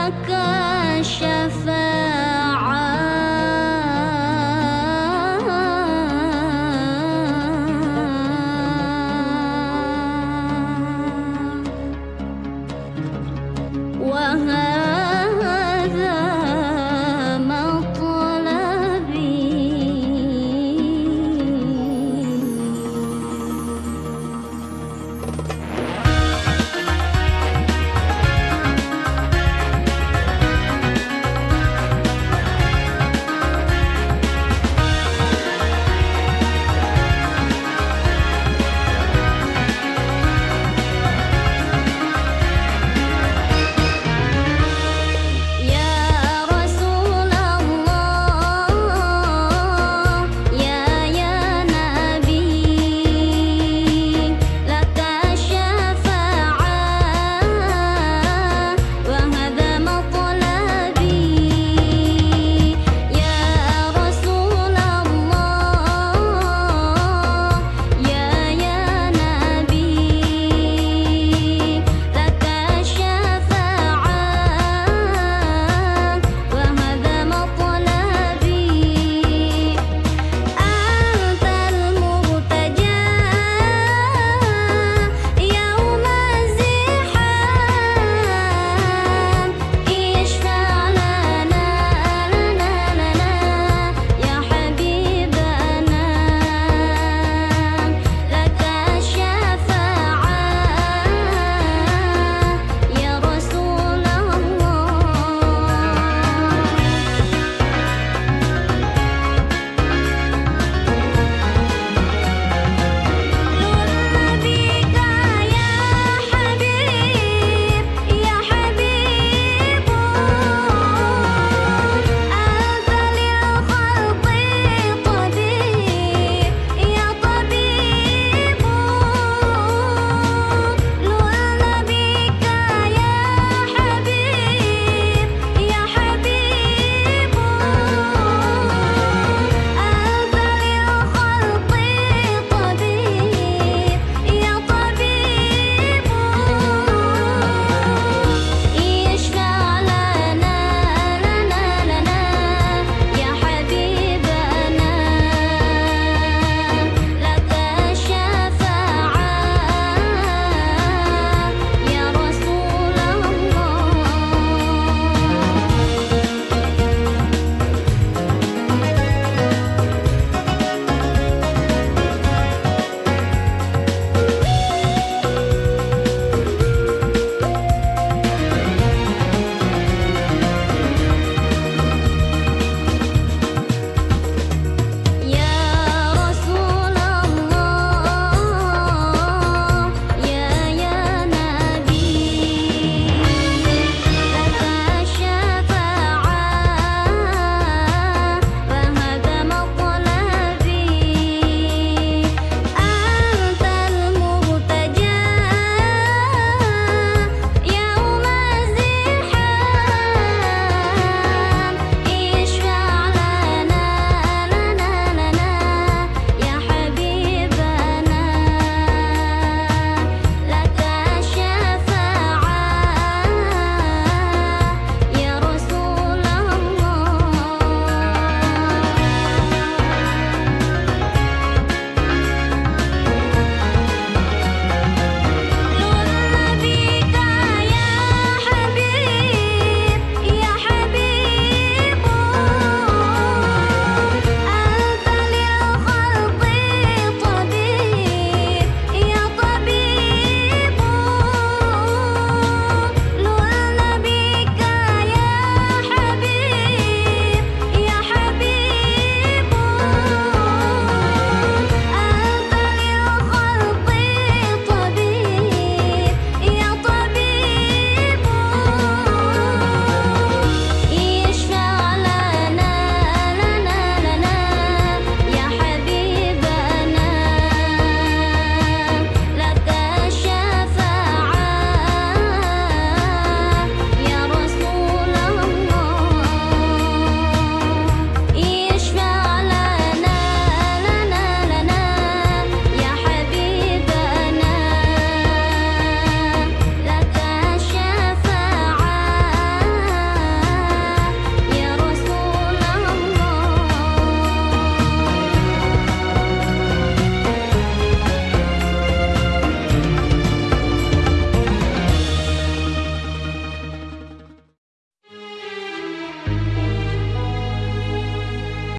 那个。